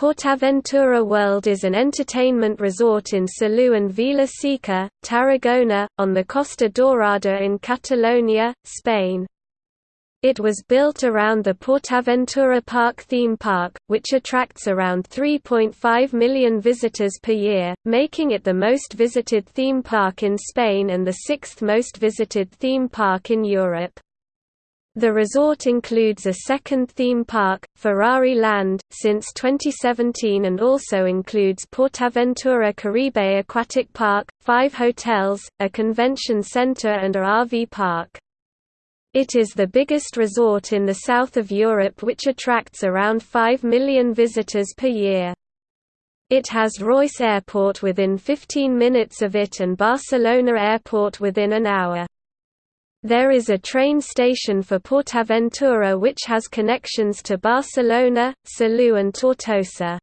Portaventura World is an entertainment resort in Salou and Vila Seca, Tarragona, on the Costa Dorada in Catalonia, Spain. It was built around the Portaventura Park theme park, which attracts around 3.5 million visitors per year, making it the most visited theme park in Spain and the sixth most visited theme park in Europe. The resort includes a second theme park, Ferrari Land, since 2017 and also includes Portaventura Caribe Aquatic Park, five hotels, a convention center and a RV park. It is the biggest resort in the south of Europe which attracts around 5 million visitors per year. It has Reus Airport within 15 minutes of it and Barcelona Airport within an hour. There is a train station for Portaventura which has connections to Barcelona, Salou and Tortosa.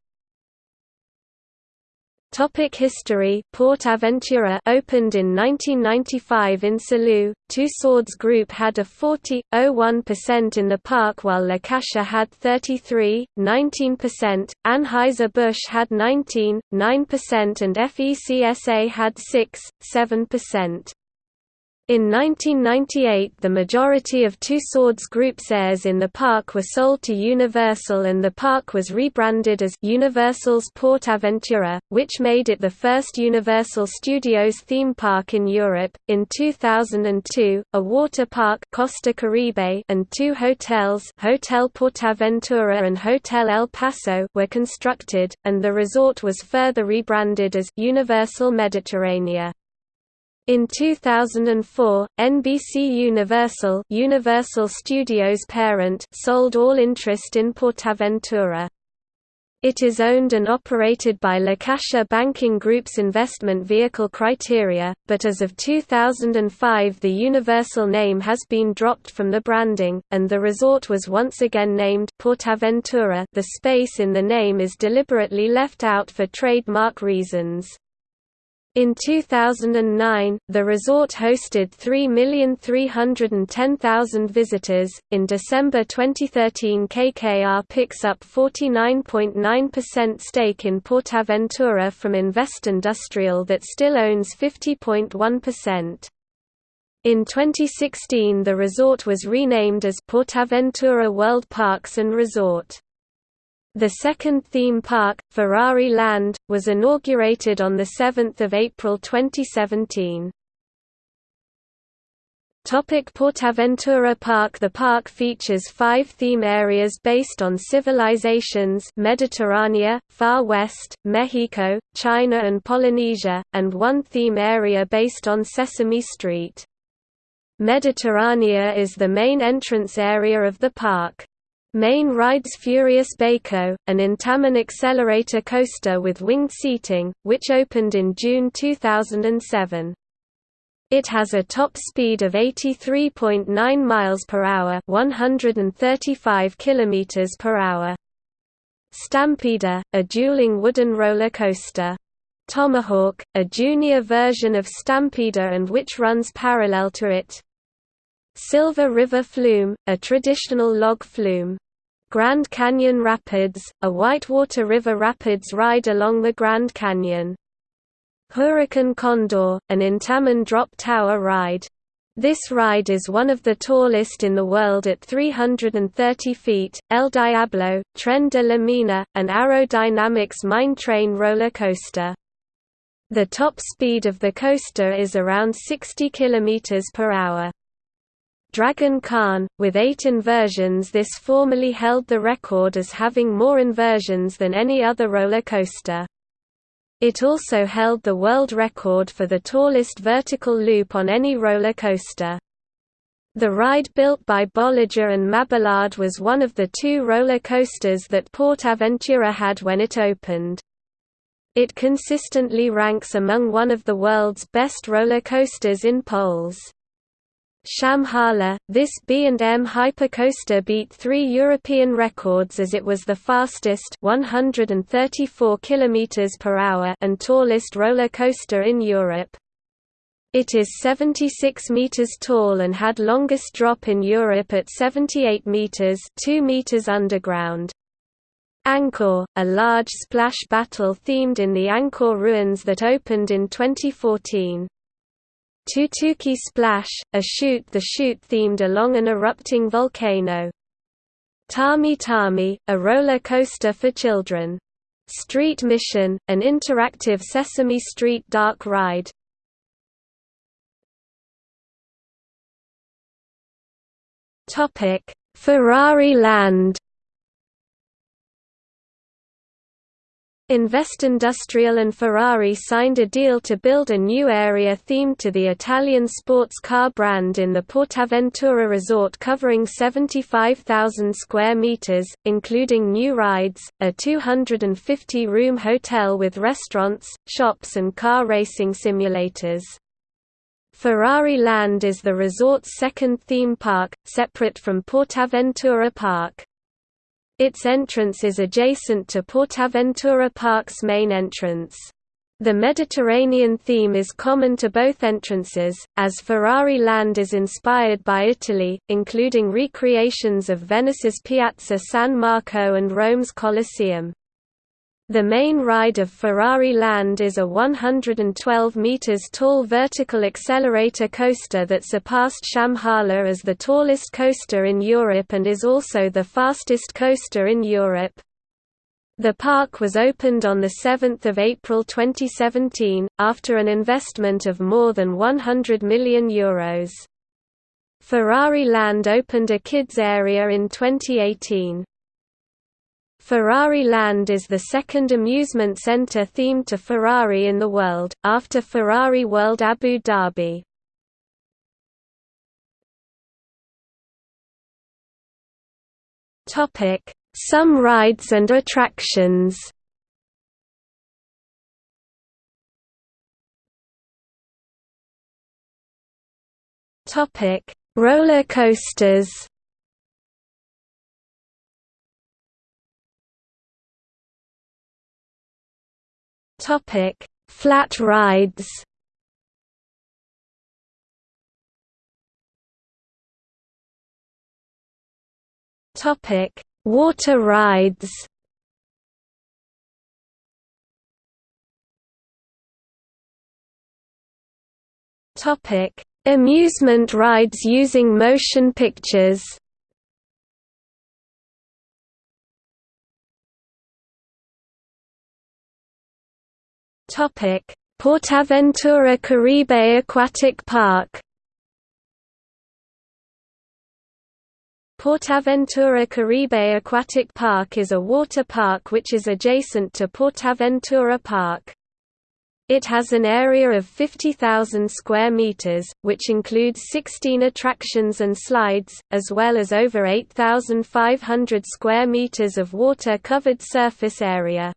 Topic history Portaventura opened in 1995 in Salou. Tussauds Group had a 40.01% in the park while La Caixa had 33.19%, Anheuser-Busch had 19.9% and FECSA had 6.7%. In 1998 the majority of Tussauds Group's shares in the park were sold to Universal and the park was rebranded as Universal's Port Aventura, which made it the first Universal Studios theme park in Europe. In 2002, a water park Costa Caribe and two hotels Hotel Portaventura and Hotel El Paso were constructed, and the resort was further rebranded as Universal Mediterranea. In 2004, NBC Universal Universal Studios parent sold all interest in Portaventura. It is owned and operated by La Caixa Banking Group's investment vehicle Criteria, but as of 2005 the Universal name has been dropped from the branding, and the resort was once again named Portaventura the space in the name is deliberately left out for trademark reasons. In 2009, the resort hosted 3,310,000 visitors. In December 2013, KKR picks up 49.9% stake in Portaventura from Investindustrial that still owns 50.1%. In 2016, the resort was renamed as Portaventura World Parks and Resort. The second theme park, Ferrari Land, was inaugurated on 7 April 2017. Topic Portaventura Park The park features five theme areas based on civilizations Mediterranea, Far West, Mexico, China and Polynesia, and one theme area based on Sesame Street. Mediterranea is the main entrance area of the park. Main rides Furious Baco, an Intamin accelerator coaster with winged seating, which opened in June 2007. It has a top speed of 83.9 miles per hour, 135 kilometers per hour. Stampida, a dueling wooden roller coaster. Tomahawk, a junior version of Stampida and which runs parallel to it. Silver River Flume, a traditional log flume. Grand Canyon Rapids, a whitewater river rapids ride along the Grand Canyon. Hurakan Condor, an Intamin drop tower ride. This ride is one of the tallest in the world at 330 feet. El Diablo, Tren de la Mina, an Arrow Dynamics mine train roller coaster. The top speed of the coaster is around 60 km per hour. Dragon Khan, with eight inversions this formerly held the record as having more inversions than any other roller coaster. It also held the world record for the tallest vertical loop on any roller coaster. The ride built by Bolliger and Mabillard was one of the two roller coasters that Portaventura had when it opened. It consistently ranks among one of the world's best roller coasters in polls. Shambhala, this B&M hypercoaster beat three European records as it was the fastest 134 km per hour and tallest roller coaster in Europe. It is 76 meters tall and had longest drop in Europe at 78 meters 2 meters underground. Angkor, a large splash battle themed in the Angkor ruins that opened in 2014. Tutuki Splash, a shoot-the-chute themed along an erupting volcano. Tami Tami, a roller coaster for children. Street Mission, an interactive Sesame Street dark ride. Ferrari Land Investindustrial and Ferrari signed a deal to build a new area themed to the Italian sports car brand in the Portaventura resort covering 75,000 square meters, including new rides, a 250-room hotel with restaurants, shops and car racing simulators. Ferrari Land is the resort's second theme park, separate from Portaventura Park. Its entrance is adjacent to Portaventura Park's main entrance. The Mediterranean theme is common to both entrances, as Ferrari Land is inspired by Italy, including recreations of Venice's Piazza San Marco and Rome's Colosseum. The main ride of Ferrari Land is a 112 meters tall vertical accelerator coaster that surpassed Shambhala as the tallest coaster in Europe and is also the fastest coaster in Europe. The park was opened on 7 April 2017, after an investment of more than €100 million. Euros. Ferrari Land opened a kids area in 2018. Ferrari Land is the second amusement center themed to Ferrari in the world, after Ferrari World Abu Dhabi. Some rides and attractions Roller coasters Topic: Flat rides. Topic: Water rides. Topic: Amusement rides using motion pictures. Topic: Portaventura Caribe Aquatic Park. Portaventura Caribe Aquatic Park is a water park which is adjacent to Portaventura Park. It has an area of 50,000 square meters, which includes 16 attractions and slides, as well as over 8,500 square meters of water-covered surface area.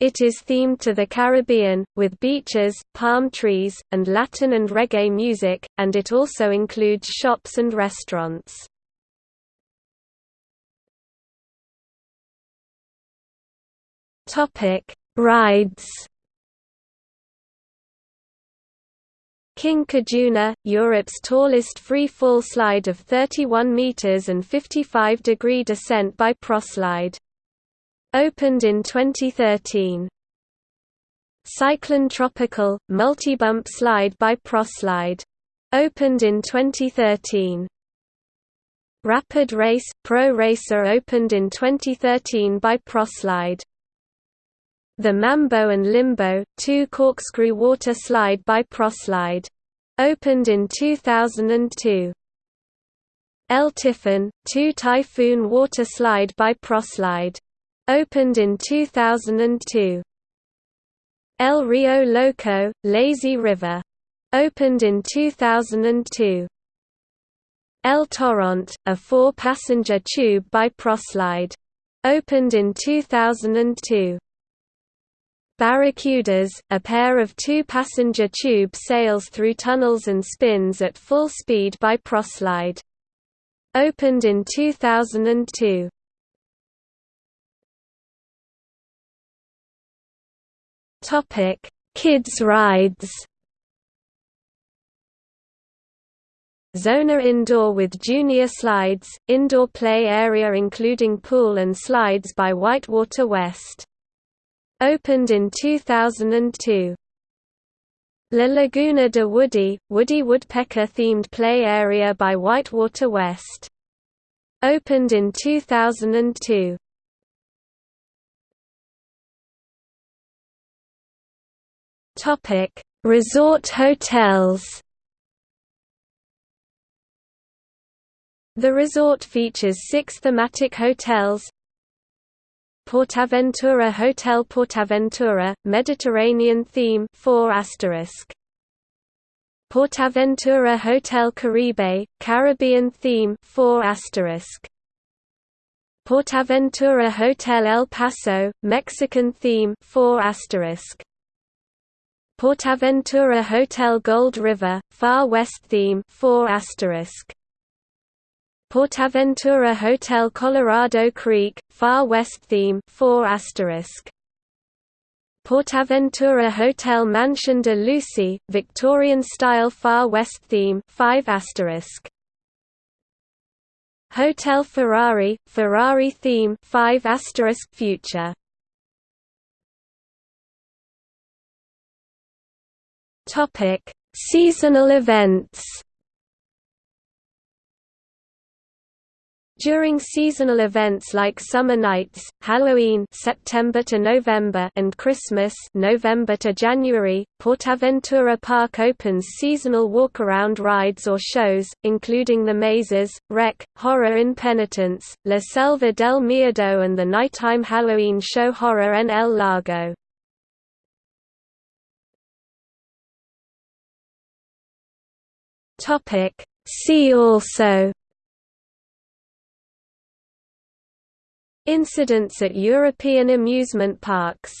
It is themed to the Caribbean, with beaches, palm trees, and Latin and reggae music, and it also includes shops and restaurants. Rides King Khajuna, Europe's tallest free-fall slide of 31 meters and 55 degree descent by proslide. Opened in 2013. Cyclone Tropical, multi-bump slide by Proslide. Opened in 2013. Rapid Race, Pro Racer opened in 2013 by Proslide. The Mambo and Limbo, two corkscrew water slide by Proslide. Opened in 2002. El Tifón, two typhoon water slide by Proslide. Opened in 2002. El Rio Loco, Lazy River. Opened in 2002. El Torrent, a four-passenger tube by Proslide. Opened in 2002. Barracudas, a pair of two-passenger tube sails through tunnels and spins at full speed by Proslide. Opened in 2002. Topic: Kids rides. Zona Indoor with junior slides, indoor play area including pool and slides by Whitewater West. Opened in 2002. La Laguna de Woody, Woody Woodpecker themed play area by Whitewater West. Opened in 2002. Topic: Resort hotels. The resort features six thematic hotels, Portaventura Hotel Portaventura, Mediterranean theme 4 Portaventura Hotel Caribe, Caribbean theme 4 Portaventura Hotel El Paso, Mexican theme 4 Portaventura Hotel Gold River, Far West theme 4 Portaventura Hotel Colorado Creek, Far West theme 4 Portaventura Hotel Mansion de Lucy, Victorian style Far West theme 5 Hotel Ferrari, Ferrari theme 5 future Topic: Seasonal events During seasonal events like summer nights, Halloween September to November and Christmas November to January, Portaventura Park opens seasonal walk-around rides or shows, including the Mazes, Rec, Horror in Penitence, La Selva del Miedo and the nighttime Halloween show Horror en el Lago. See also. Incidents at European amusement parks